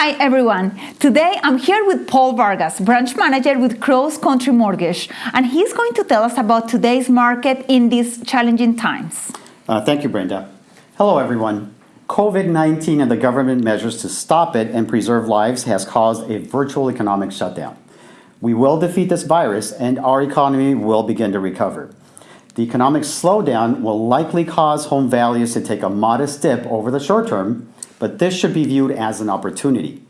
Hi everyone. Today I'm here with Paul Vargas, branch manager with Cross Country Mortgage, and he's going to tell us about today's market in these challenging times. Uh, thank you, Brenda. Hello, everyone. COVID-19 and the government measures to stop it and preserve lives has caused a virtual economic shutdown. We will defeat this virus and our economy will begin to recover. The economic slowdown will likely cause home values to take a modest dip over the short term, but this should be viewed as an opportunity.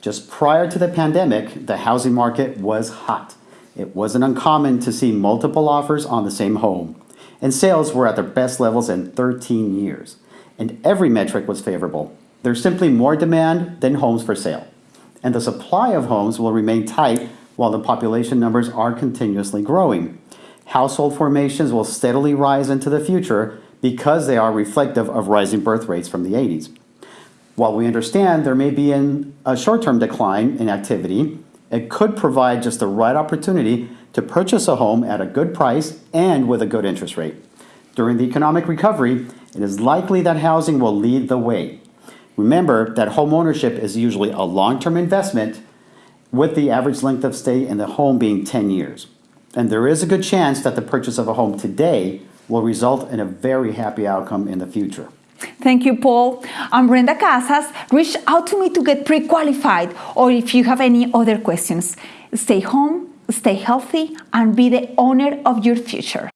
Just prior to the pandemic, the housing market was hot. It wasn't uncommon to see multiple offers on the same home, and sales were at their best levels in 13 years. And every metric was favorable. There's simply more demand than homes for sale. And the supply of homes will remain tight while the population numbers are continuously growing. Household formations will steadily rise into the future because they are reflective of rising birth rates from the 80s. While we understand there may be an, a short-term decline in activity, it could provide just the right opportunity to purchase a home at a good price and with a good interest rate. During the economic recovery, it is likely that housing will lead the way. Remember that home ownership is usually a long-term investment with the average length of stay in the home being 10 years. And there is a good chance that the purchase of a home today will result in a very happy outcome in the future. Thank you, Paul. I'm Brenda Casas. Reach out to me to get pre-qualified or if you have any other questions. Stay home, stay healthy, and be the owner of your future.